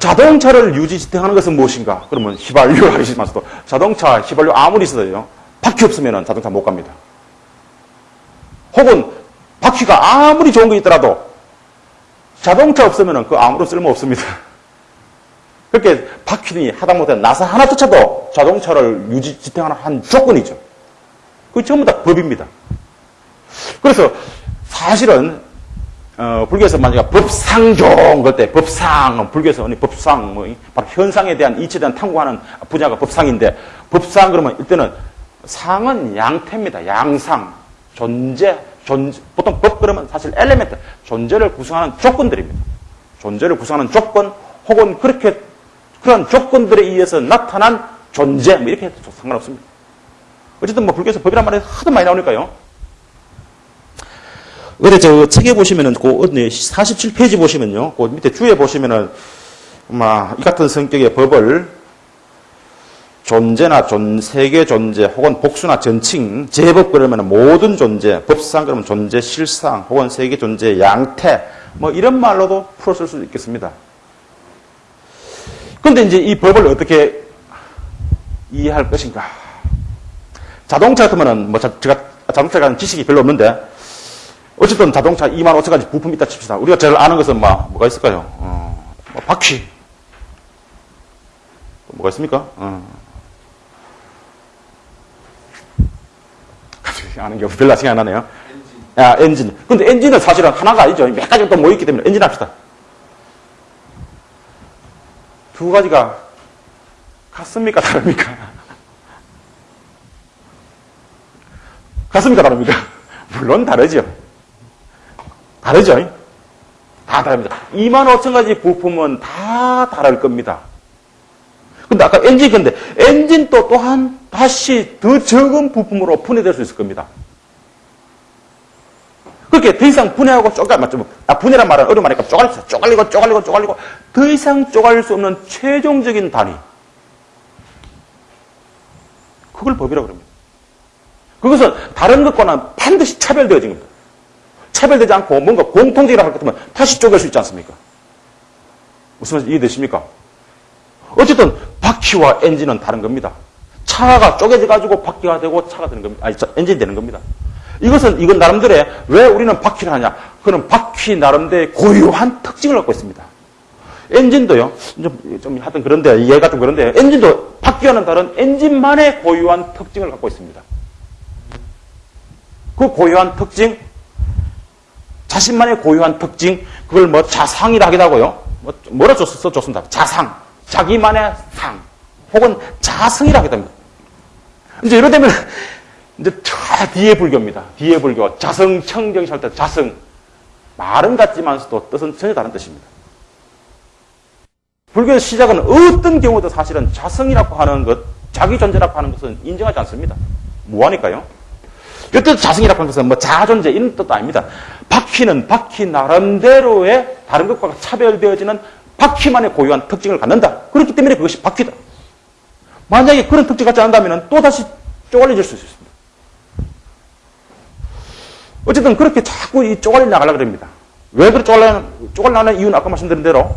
자동차를 유지 지탱하는 것은 무엇인가? 그러면 휘발유를 하시면서도 자동차 휘발유 아무리 있어도요. 바퀴 없으면 자동차 못 갑니다. 혹은 바퀴가 아무리 좋은 게 있더라도 자동차 없으면 그 아무런 쓸모 없습니다. 그렇게 바퀴니 하다못해 나사 하나조차도 자동차를 유지 지탱하는 한 조건이죠. 그 전부 다 법입니다. 그래서 사실은 어, 불교에서 만약에 법상종 그때 법상 불교에서 법상 뭐 바로 현상에 대한 이치에 대한 탐구하는 분야가 법상인데 법상 그러면 일단은 상은 양태입니다. 양상 존재 존재 보통 법 그러면 사실 엘레멘트 존재를 구성하는 조건들입니다. 존재를 구성하는 조건 혹은 그렇게 그런 조건들에 의해서 나타난 존재 뭐 이렇게 해도 상관없습니다. 어쨌든 뭐 불교에서 법이란 말이 하도 많이 나오니까요. 근데 저 책에 보시면은 그 47페이지 보시면요. 그 밑에 주에 보시면은 이 같은 성격의 법을 존재나 존, 세계 존재 혹은 복수나 전칭, 제법 그러면 모든 존재, 법상 그러면 존재 실상 혹은 세계 존재 양태 뭐 이런 말로도 풀어 쓸 수 있겠습니다. 그런데 이제 이 법을 어떻게 이해할 것인가? 자동차 같으면은 뭐 제가 자동차에 관한 지식이 별로 없는데 어쨌든 자동차 2만 5천 가지 부품이 있다 칩시다. 우리가 제일 아는 것은 뭐, 뭐가 있을까요? 어, 뭐 바퀴. 뭐가 있습니까? 어. 아는 게 별로 생각 안 나네요. 엔진. 아, 엔진. 근데 엔진은 사실은 하나가 아니죠. 몇 가지가 또 모였기 때문에 엔진 합시다. 두 가지가 같습니까? 다릅니까? 같습니까? 다릅니까? 물론 다르죠. 다르죠? 다 다릅니다. 2만 5천 가지 부품은 다 다를 겁니다. 근데 아까 엔진 근데 엔진도 또한 다시 더 적은 부품으로 분해될 수 있을 겁니다. 그렇게 더 이상 분해하고 쪼갈 맞죠? 아, 분해란 말은 어려운 말이니까 쪼갈리고 쪼갈리고 쪼갈리고 쪼갈리고 더 이상 쪼갈릴 수 없는 최종적인 단위. 그걸 법이라고 그럽니다. 그것은 다른 것과는 반드시 차별되어진 겁니다. 차별되지 않고 뭔가 공통적이라고 할것 같으면 다시 쪼갤 수 있지 않습니까? 무슨 말인지 이해되십니까? 어쨌든 바퀴와 엔진은 다른 겁니다. 차가 쪼개져 가지고 바퀴가 되고 차가 되는 겁니다. 아니, 엔진이 되는 겁니다. 이것은 이건 나름대로의 왜 우리는 바퀴를 하냐? 그는 바퀴 나름대로의 고유한 특징을 갖고 있습니다. 엔진도요. 좀, 좀 하여튼 그런데 얘가 좀 그런데 엔진도 바퀴와는 다른 엔진만의 고유한 특징을 갖고 있습니다. 그 고유한 특징 자신만의 고유한 특징, 그걸 뭐 자상이라 하기도 하고요. 뭐, 뭐라 써, 좋습니다. 자상. 자기만의 상. 혹은 자성이라 하기도 합니다. 이제 이러되면, 이제 저 뒤에 불교입니다. 뒤에 불교. 자성, 청정이 살때 자성. 말은 같지만서도 뜻은 전혀 다른 뜻입니다. 불교의 시작은 어떤 경우도 사실은 자성이라고 하는 것, 자기 존재라고 하는 것은 인정하지 않습니다. 뭐하니까요? 이때 자성이라고 하는 것은 뭐 자존재 이런 뜻도 아닙니다. 바퀴는 바퀴 나름대로의 다른 것과 차별되어지는 바퀴만의 고유한 특징을 갖는다. 그렇기 때문에 그것이 바퀴다. 만약에 그런 특징 갖지 않는다면 또다시 쪼갈려질 수 있습니다. 어쨌든 그렇게 자꾸 이 쪼갈려 나가려고 합니다. 왜 그렇게 쪼갈려, 쪼갈려는 이유는 아까 말씀드린 대로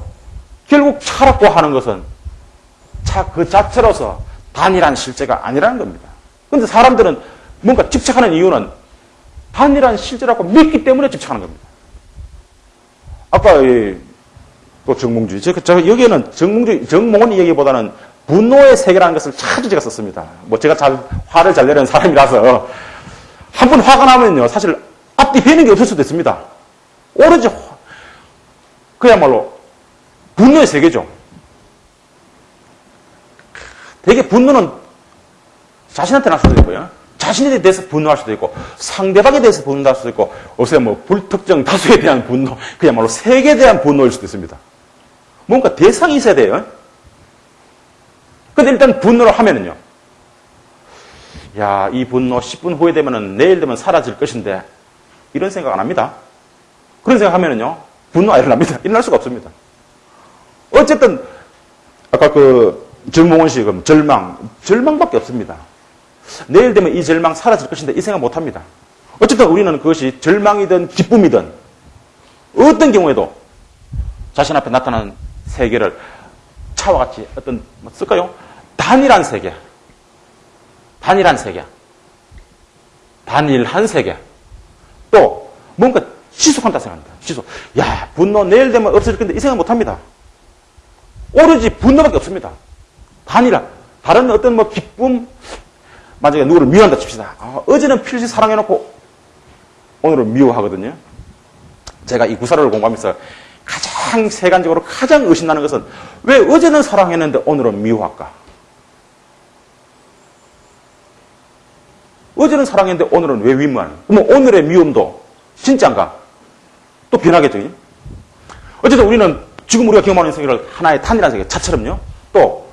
결국 차라고 하는 것은 차 그 자체로서 단일한 실제가 아니라는 겁니다. 그런데 사람들은 뭔가 집착하는 이유는 단일한 실제라고 믿기 때문에 집착하는 겁니다. 아까 또 정몽주의. 제가 여기에는 정몽주의, 정몽원 이야기보다는 분노의 세계라는 것을 자주 제가 썼습니다. 뭐 제가 잘 화를 잘 내는 사람이라서 한 번 화가 나면요 사실 앞뒤 배는 게 없을 수도 있습니다. 오로지 그야말로 분노의 세계죠. 되게 분노는 자신한테 날 수도 있고요. 자신에 대해서 분노할 수도 있고 상대방에 대해서 분노할 수도 있고 요새 뭐 불특정 다수에 대한 분노 그야말로 세계에 대한 분노일 수도 있습니다. 뭔가 대상이 있어야 돼요. 근데 일단 분노를 하면은요. 야, 이 분노 10분 후에 되면은 내일 되면 사라질 것인데 이런 생각 안 합니다. 그런 생각 하면은요. 분노가 일어납니다. 일어날 수가 없습니다. 어쨌든 아까 그 정몽원 씨 그럼 절망, 절망밖에 없습니다. 내일 되면 이 절망 사라질 것인데 이 생각 못 합니다. 어쨌든 우리는 그것이 절망이든 기쁨이든 어떤 경우에도 자신 앞에 나타나는 세계를 차와 같이 어떤 뭐 쓸까요? 단일한 세계. 단일한 세계. 단일한 세계. 또 뭔가 지속한다 생각합니다. 지속. 야 분노 내일 되면 없어질 건데 이 생각 못합니다. 오로지 분노밖에 없습니다. 단일한 다른 어떤 뭐 기쁨 만약에 누구를 미워한다 칩시다. 아, 어제는 필시 사랑해놓고 오늘은 미워하거든요. 제가 이 구사를 공부하면서 가장 세간적으로 가장 의심나는 것은 왜 어제는 사랑했는데 오늘은 미워할까? 어제는 사랑했는데 오늘은 왜 미워하는? 그럼 오늘의 미움도 진짜인가? 또 변하겠죠. 어쨌든 우리는 지금 우리가 경험하는 세계를 하나의 탄이라는 세계 차처럼요. 또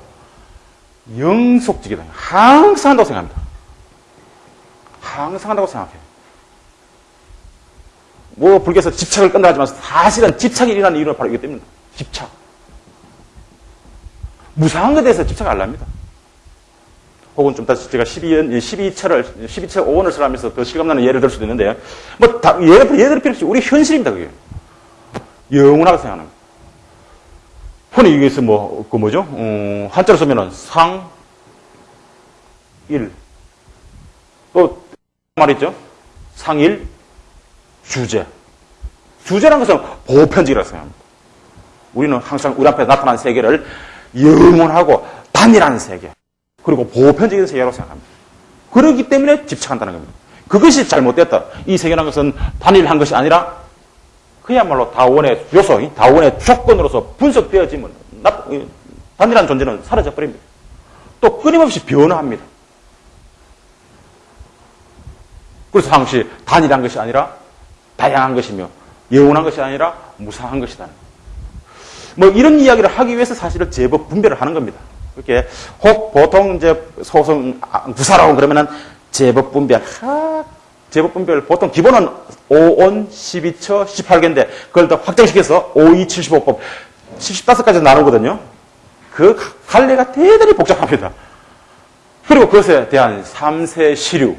영속적이다. 항상 한다고 생각합니다. 항상 한다고 생각해요. 뭐 불교에서 집착을 끈다 하지만 사실은 집착이 일어나는 이유는 바로 이것 때문입니다. 집착. 무상한 것에 대해서 집착을 안 합니다. 혹은 좀 다시 제가 12연, 12철을, 12철 5원을 쓰라면서 더 실감나는 예를 들 수도 있는데, 뭐, 다, 예를, 예를 필요 없이 우리 현실입니다, 그게. 영원하게 생각하는 거. 흔히 이게서 뭐, 그 뭐죠? 음, 한자로 쓰면은 상, 일. 또, 말있죠? 상일, 주제. 주제라는 것은 보편적이라고 생각합니다. 우리는 항상 우리 앞에 나타난 세계를 영원하고 단일한 세계, 그리고 보편적인 세계라고 생각합니다. 그렇기 때문에 집착한다는 겁니다. 그것이 잘못됐다. 이 세계라는 것은 단일한 것이 아니라 그야말로 다원의 요소, 다원의 조건으로서 분석되어지면 단일한 존재는 사라져 버립니다. 또 끊임없이 변화합니다. 그래서 항시 단일한 것이 아니라 다양한 것이며 영원한 것이 아니라 무상한 것이다. 뭐 이런 이야기를 하기 위해서 사실은 제법 분별을 하는 겁니다. 이렇게 혹 보통 이제 소송 구사라고 그러면은 제법 분별, 하, 제법 분별 보통 기본은 5온, 12처, 18개인데 그걸 더 확장시켜서 52, 75법 75까지 나누거든요. 그 관례가 대단히 복잡합니다. 그리고 그것에 대한 3세 시류,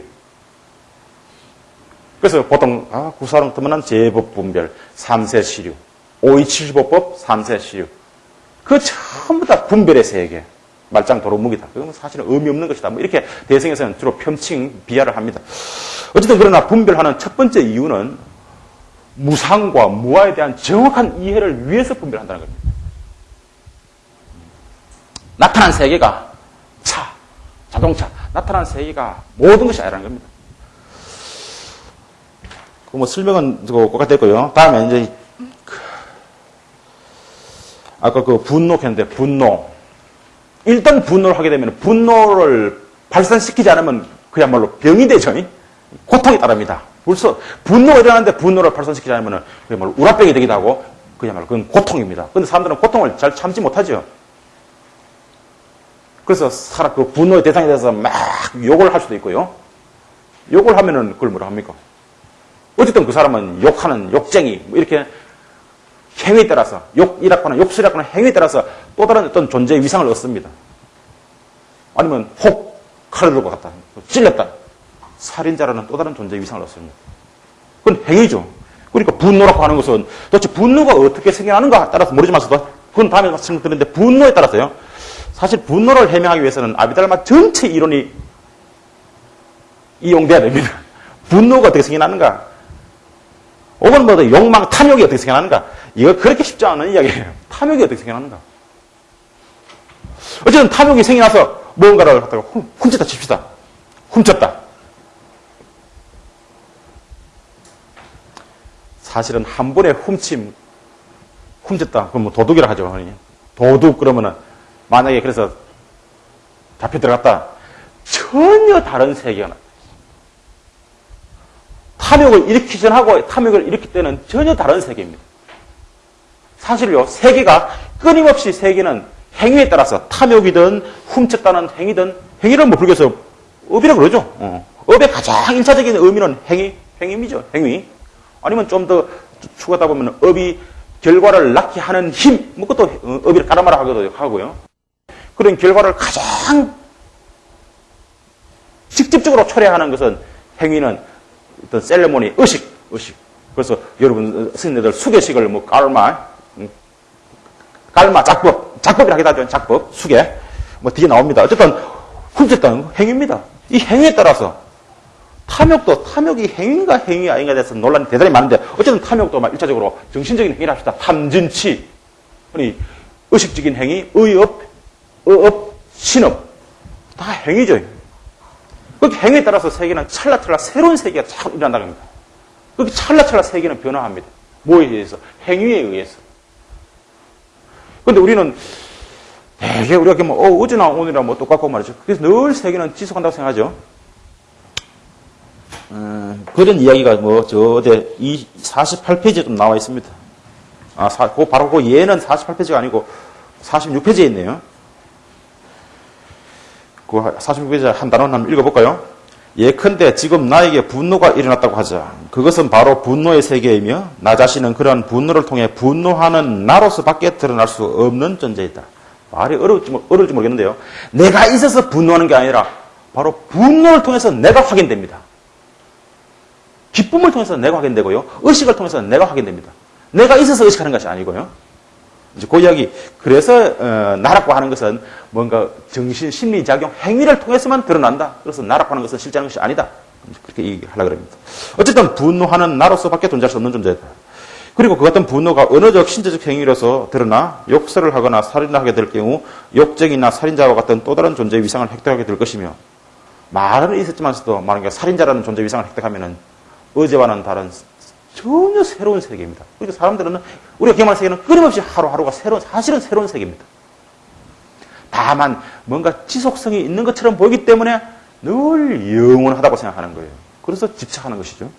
그래서 보통 아, 구사랑 뜨면 제법 분별, 3세 시류, 5275법, 3세 시류. 그 전부 다 분별의 세계. 말짱 도로묵이다. 그건 사실은 의미 없는 것이다. 뭐 이렇게 대승에서는 주로 편칭, 비하를 합니다. 어쨌든 그러나 분별하는 첫 번째 이유는 무상과 무아에 대한 정확한 이해를 위해서 분별한다는 겁니다. 나타난 세계가 차, 자동차, 나타난 세계가 모든 것이 아니라는 겁니다. 뭐 설명은 똑같았고요. 다음에 이제 그 아까 그 분노 했는데 분노. 일단 분노를 하게 되면 분노를 발산시키지 않으면 그야말로 병이 되죠. 고통이 따릅니다. 벌써 분노가 일어나는데 분노를 발산시키지 않으면 그야말로 우라병이 되기도 하고 그야말로 그건 고통입니다. 근데 사람들은 고통을 잘 참지 못하죠. 그래서 사람 그 분노의 대상에 대해서 막 욕을 할 수도 있고요. 욕을 하면은 그걸 뭐라 합니까? 어쨌든 그 사람은 욕하는 욕쟁이, 뭐 이렇게 행위에 따라서, 욕이라거나 욕설이라거나 행위에 따라서 또 다른 어떤 존재의 위상을 얻습니다. 아니면 혹 칼을 들고 갔다. 찔렸다. 살인자라는 또 다른 존재의 위상을 얻습니다. 그건 행위죠. 그러니까 분노라고 하는 것은 도대체 분노가 어떻게 생겨나는가 따라서 모르지만서도 그건 다음에 말씀드리는데 분노에 따라서요. 사실 분노를 해명하기 위해서는 아비달마 전체 이론이 이용돼야 됩니다. 분노가 어떻게 생겨나는가? 혹은 뭐 욕망, 탐욕이 어떻게 생겨나는가? 이거 그렇게 쉽지 않은 이야기예요. 탐욕이 어떻게 생겨나는가? 어쨌든 탐욕이 생겨나서 무언가를 갖다가 훔쳤다 칩시다. 훔쳤다. 사실은 한 번에 훔침, 훔쳤다. 그럼 뭐 도둑이라 하죠. 도둑 그러면은 만약에 그래서 잡혀 들어갔다. 전혀 다른 세계가 나. 탐욕을 일으키기 전하고 탐욕을 일으킬 때는 전혀 다른 세계입니다. 사실요, 세계가 끊임없이 세계는 행위에 따라서 탐욕이든 훔쳤다는 행위든 행위를 뭐 불교에서 업이라고 그러죠. 어. 업의 가장 인차적인 의미는 행위, 행위이죠. 행위. 아니면 좀 더 추가하다 보면 업이 결과를 낳게 하는 힘, 뭐 그것도 어, 업이를 가라마라 하기도 하고요. 그런 결과를 가장 직접적으로 초래하는 것은 행위는 어떤 셀레모니, 의식, 의식. 그래서 여러분 스님들 수계식을 뭐 음, 깔마, 작법. 작법이라고 하죠. 작법, 수계. 뭐 뒤에 나옵니다. 어쨌든 훔쳤다는 행위입니다. 이 행위에 따라서 탐욕도 탐욕이 행위인가 행위 아닌가 돼서 논란이 대단히 많은데 어쨌든 탐욕도 막 일차적으로 정신적인 행위를 합시다. 탐진치. 아니 의식적인 행위, 의업, 의업, 신업. 다 행위죠. 그 행위에 따라서 세계는 찰나찰나 새로운 세계가 자꾸 일어난다는 겁니다. 그렇게 찰나찰나 세계는 변화합니다. 뭐에 의해서? 행위에 의해서. 근데 우리는 되게 우리가 뭐, 어, 어제나 오늘이나 뭐 똑같고 말이죠. 그래서 늘 세계는 지속한다고 생각하죠. 음, 그런 이야기가 뭐, 저, 어제 이 48페이지에 좀 나와 있습니다. 아, 사, 그 바로 그 예는 48페이지가 아니고 46페이지에 있네요. 그 46페이지 한 단원 한번 읽어볼까요? 예컨대 지금 나에게 분노가 일어났다고 하자. 그것은 바로 분노의 세계이며 나 자신은 그러한 분노를 통해 분노하는 나로서 밖에 드러날 수 없는 존재이다. 말이 어려울지, 어려울지 모르겠는데요. 내가 있어서 분노하는 게 아니라 바로 분노를 통해서 내가 확인됩니다. 기쁨을 통해서 내가 확인되고요. 의식을 통해서 내가 확인됩니다. 내가 있어서 의식하는 것이 아니고요. 이제 그 이야기. 그래서 어, 나라고 하는 것은 뭔가 정신 심리 작용 행위를 통해서만 드러난다. 그래서 나라고 하는 것은 실제하는 것이 아니다. 그렇게 얘기하려고 합니다. 어쨌든 분노하는 나로서밖에 존재할 수 없는 존재다. 그리고 그 같은 분노가 언어적, 신체적 행위로서 드러나 욕설을 하거나 살인을 하게 될 경우 욕쟁이나 살인자와 같은 또 다른 존재의 위상을 획득하게 될 것이며 말은 있었지만서도 만약에 살인자라는 존재의 위상을 획득하면은 어제와는 다른 전혀 새로운 세계입니다. 그러니까 사람들은 우리가 경험하는 세계는 끊임없이 하루하루가 새로운 사실은 새로운 세계입니다. 다만 뭔가 지속성이 있는 것처럼 보이기 때문에 늘 영원하다고 생각하는 거예요. 그래서 집착하는 것이죠.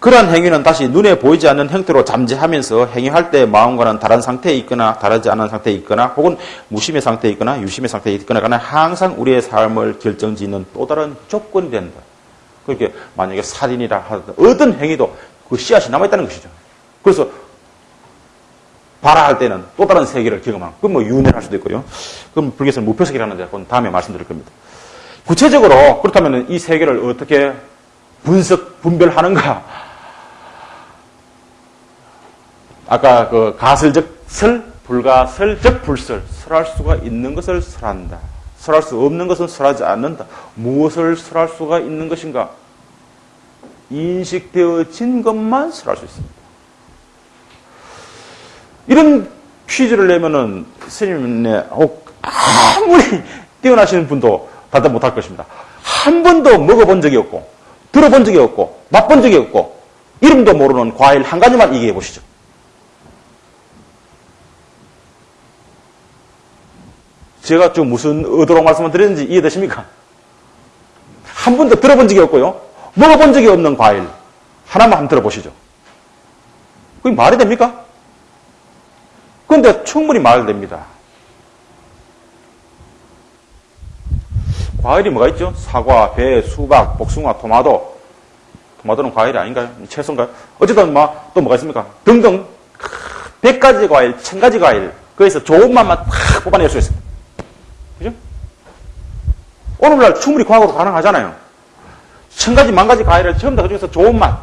그러한 행위는 다시 눈에 보이지 않는 형태로 잠재하면서 행위할 때 마음과는 다른 상태에 있거나 다르지 않은 상태에 있거나 혹은 무심의 상태에 있거나 유심의 상태에 있거나 항상 우리의 삶을 결정짓는 또 다른 조건이 된다. 그렇게 만약에 살인이라 하든 어떤 행위도 그 씨앗이 남아있다는 것이죠. 그래서 발화할 때는 또 다른 세계를 경험하는 그건 뭐 윤회를 할 수도 있고요. 그럼 불교에서는 무표세계라는데 그건 다음에 말씀드릴 겁니다. 구체적으로 그렇다면 이 세계를 어떻게 분석, 분별하는가? 아까 그 가설적 설, 불가설적 불설, 설할 수가 있는 것을 설한다. 설할 수 없는 것은 설하지 않는다. 무엇을 설할 수가 있는 것인가? 인식되어진 것만 설할 수 있습니다. 이런 퀴즈를 내면은 스님네 아무리 뛰어나시는 분도 답답 못할 것입니다. 한 번도 먹어본 적이 없고, 들어본 적이 없고, 맛본 적이 없고, 이름도 모르는 과일 한 가지만 얘기해 보시죠. 제가 좀 무슨 의도로 말씀을 드렸는지 이해되십니까? 한 번도 들어본 적이 없고요. 먹어본 적이 없는 과일. 하나만 한번 들어보시죠. 그게 말이 됩니까? 그런데 충분히 말됩니다. 과일이 뭐가 있죠? 사과, 배, 수박, 복숭아, 토마토. 토마토는 과일이 아닌가요? 채소인가요? 어쨌든 뭐, 또 뭐가 있습니까? 등등. 100가지 과일, 1000가지 과일. 거기서 좋은 맛만 탁 뽑아낼 수 있습니다. 그죠? 오늘날 충분히 과학으로 가능하잖아요. 천 가지, 만 가지 과일을 전부 다 그중에서 좋은 맛.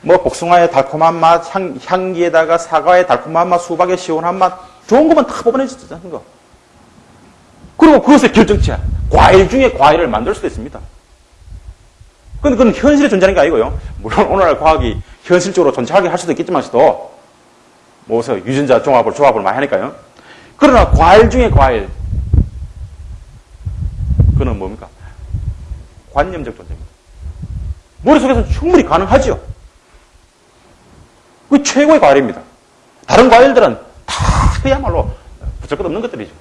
뭐, 복숭아의 달콤한 맛, 향, 향기에다가 사과의 달콤한 맛, 수박의 시원한 맛. 좋은 것만 다 뽑아내주는 거. 그리고 그것의 결정체. 과일 중에 과일을 만들 수도 있습니다. 근데 그건 현실에 존재하는 게 아니고요. 물론 오늘날 과학이 현실적으로 존재하게 할 수도 있겠지만서도, 뭐, 유전자 종합을, 조합을 많이 하니까요. 그러나 과일 중에 과일, 그는 뭡니까? 관념적 존재입니다. 머릿속에서는 충분히 가능하죠. 그 최고의 과일입니다. 다른 과일들은 다 그야말로 붙을 것 없는 것들이죠.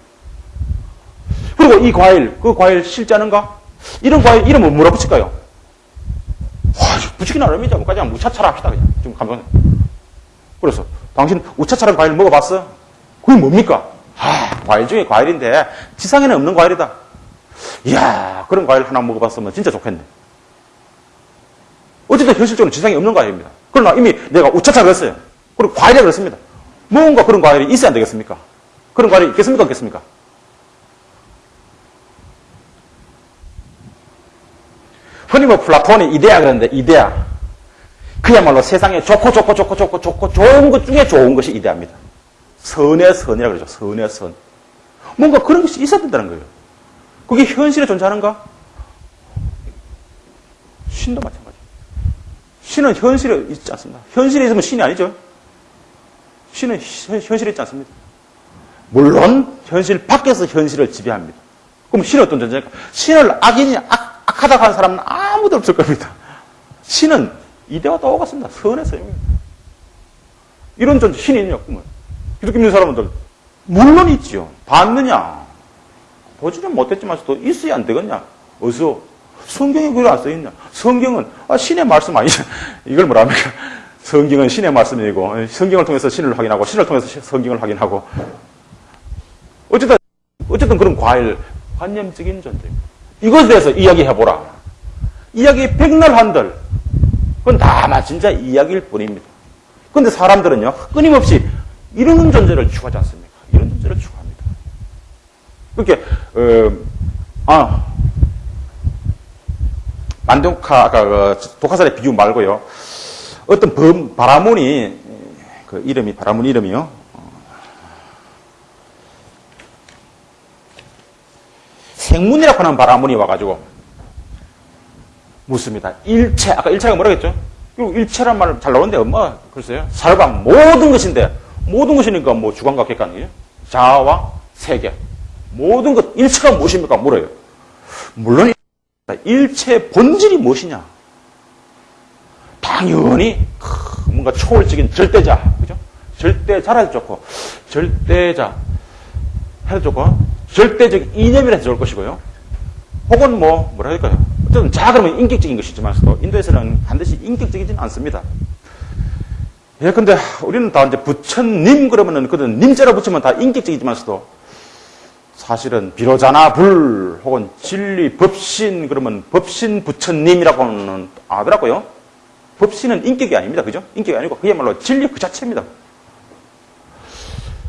그리고 이 과일, 그 과일 않은가? 이런 과일 이름을 뭐라 붙일까요? 와, 붙이긴 어렵니다. 뭐까지 하면 우차차라 합시다. 그냥. 좀 감동. 그래서, 당신 우차차라 과일 먹어봤어? 그게 뭡니까? 아, 과일 중에 과일인데, 지상에는 없는 과일이다. 이야, 그런 과일 하나 먹어봤으면 진짜 좋겠네. 어쨌든 현실적으로 지상에 없는 과일입니다. 그러나 이미 내가 우차차를 했어요. 그리고 과일이라고 했습니다. 뭔가 그런 과일이 있어야 안 되겠습니까? 그런 과일이 있겠습니까? 없겠습니까? 흔히 뭐 플라톤이 이데아 그러는데 이데아. 그야말로 세상에 좋고 좋고 좋고 좋고 좋고 좋은 것 중에 좋은 것이 이대합니다. 선의 선이라고 그러죠. 선의 선. 뭔가 그런 것이 있어야 된다는 거예요. 그게 현실에 존재하는가? 신도 마찬가지. 신은 현실에 있지 않습니다. 현실에 있으면 신이 아니죠. 신은 현실에 있지 않습니다. 물론 현실 밖에서 현실을 지배합니다. 그럼 신은 어떤 존재입니까? 신을 악인이 악, 악하다고 하는 사람은 아무도 없을 겁니다. 신은 이대와 똑같습니다. 선의 선입니다. 이런 존재, 신이 있냐, 그러면. 기독교 믿는 사람들, 물론 있지요. 봤느냐? 보지는 못했지만서도 있어야 안 되겠냐? 어서? 성경에 그걸 안 써있냐? 성경은, 아, 신의 말씀 아니죠. 이걸 뭐라 합니까? 성경은 신의 말씀이고, 성경을 통해서 신을 확인하고, 신을 통해서 성경을 확인하고. 어쨌든, 어쨌든 그런 과일, 관념적인 존재입니다. 이것에 대해서 이야기해보라. 이야기 백날 한들, 그건 다마 진짜 이야기일 뿐입니다. 그런데 사람들은요, 끊임없이 이런 존재를 추구하지 않습니까? 이런 존재를 추구합니다. 그렇게, 어, 아, 만동카, 아까 그 독화살의 비유 말고요. 어떤 범, 바라문이, 그 이름이, 바라문 이름이요. 생문이라고 하는 바라문이 와가지고 묻습니다. 일체, 아까 일체가 뭐라 했죠? 그리고 일체란 말 잘 나오는데 엄마 글쎄요. 살방 모든 것인데 모든 것이니까 뭐 주관과 객관이에요. 자아와 세계. 모든 것 일체가 무엇입니까? 물어요. 물론 일체 본질이 무엇이냐? 당연히 뭔가 초월적인 절대자, 그죠? 절대자라 해도 좋고 절대자 해도 좋고 절대적 이념이라 해도 좋을 것이고요. 혹은 뭐 뭐라 할까요? 어쨌든 자 그러면 인격적인 것이지만서도 인도에서는 반드시 인격적이지는 않습니다. 예, 근데 우리는 다 이제 부처님 그러면은 그든 님자로 붙이면 다 인격적이지만서도 사실은 비로자나 불 혹은 진리 법신 그러면 법신 부처님이라고는 하더라고요. 법신은 인격이 아닙니다. 그죠? 인격이 아니고 그야말로 진리 그 자체입니다.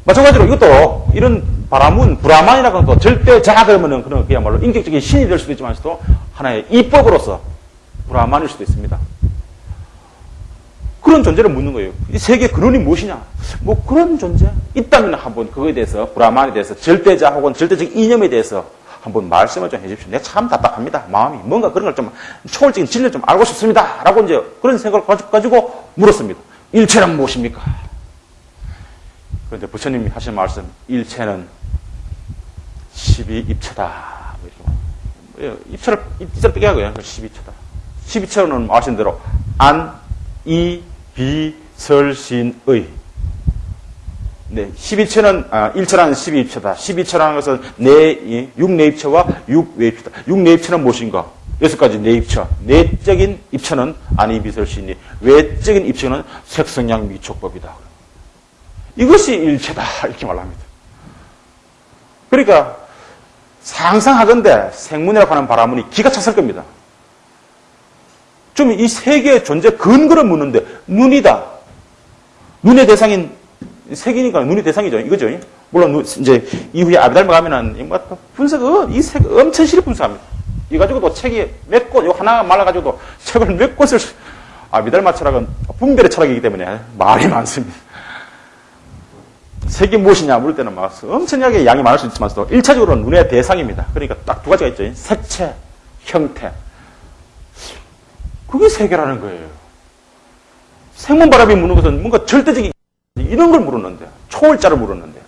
마찬가지로 이것도 이런 바라문, 브라만이라고 하는 절대자 그러면은 그런 그야말로 인격적인 신이 될 수도 있지만서도 하나의 입법으로서 브라만일 수도 있습니다. 그런 존재를 묻는 거예요. 이 세계 근원이 무엇이냐? 뭐 그런 존재 있다면 한번 그거에 대해서 브라만에 대해서 절대자 혹은 절대적 이념에 대해서 한번 말씀을 좀 해주십시오. 내가 참 답답합니다. 마음이 뭔가 그런 걸 좀 초월적인 진리를 좀 알고 싶습니다. 라고 이제 그런 생각을 가지고 물었습니다. 일체란 무엇입니까? 그런데 부처님이 하신 말씀 일체는 12입체다. 뭐 입체를 입체를 빼게 하고요. 12체다. 12체는 아신 대로 안, 이, 비, 설, 신, 의. 네, 12체는 아, 1체라는 12입체다. 12체라는 것은 내 육내입체와 육외입체다. 육내입체는 무엇인가? 여섯 가지 내입체. 내적인 입체는 아니, 비, 설, 신이. 외적인 입체는 색성양 미촉법이다. 이것이 일체다. 이렇게 말합니다. 그러니까 상상하건대 생문이라고 하는 바라문이 기가 찼을 겁니다. 좀 이 세계의 존재 근거를 묻는데 눈이다. 눈의 대상인 색이니까 눈이 대상이죠. 이거죠. 물론 이제 이후에 아비달마 가면은 뭐 분석 이색 엄청 실히 분석합니다. 이 가지고도 책이 몇 곳, 요 하나 말라가지고도 책을 몇 곳을 아비달마 철학은 분별의 철학이기 때문에 말이 많습니다. 색이 무엇이냐 물을 때는 막 엄청나게 양이 많을 수 있지만서도 1차적으로는 눈의 대상입니다. 그러니까 딱 두 가지가 있죠. 색채, 형태. 그게 세계라는 거예요. 생문바람이 묻는 것은 뭔가 절대적인 이런 걸 물었는데 초월자를 물었는데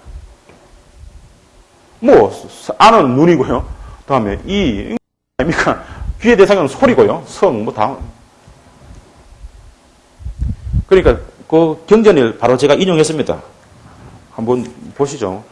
뭐 안은 눈이고요. 다음에 이 아닙니까? 귀의 대상은 소리고요. 성 뭐 다. 그러니까 그 경전을 바로 제가 인용했습니다. 한번 보시죠.